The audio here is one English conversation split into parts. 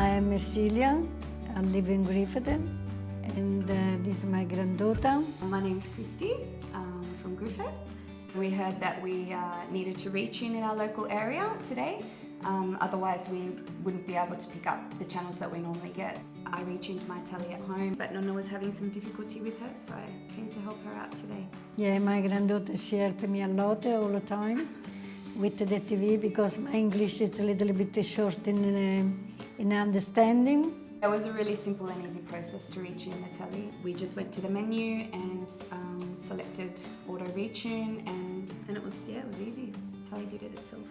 I'm Mercilia. I live in Griffith and uh, this is my granddaughter. My name is Christy um, from Griffith. We heard that we uh, needed to reach in in our local area today. Um, otherwise we wouldn't be able to pick up the channels that we normally get. I reach into my telly at home but Nonna was having some difficulty with her so I came to help her out today. Yeah, my granddaughter, she helped me a lot all the time with the TV because my English is a little bit short in, uh, in understanding. It was a really simple and easy process to retune the telly. We just went to the menu and um, selected auto retune and, and it was, yeah, it was easy. The telly did it itself.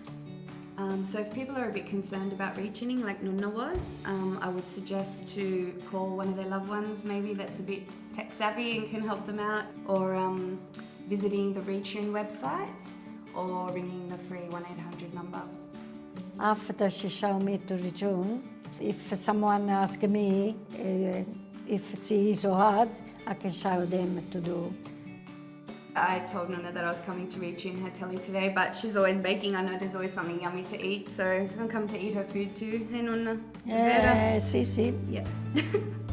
Um, so if people are a bit concerned about retuning like Nonna was, um, I would suggest to call one of their loved ones maybe that's a bit tech savvy and can help them out or um, visiting the Retune website or ringing the free 1-800 number. After she showed me to return, if someone asks me uh, if it's easy or hard, I can show them to do. I told Nonna that I was coming to retune her telly today, but she's always baking. I know there's always something yummy to eat, so I'm come to eat her food too. Hey Nonna. Eh, sì, sì. Yeah.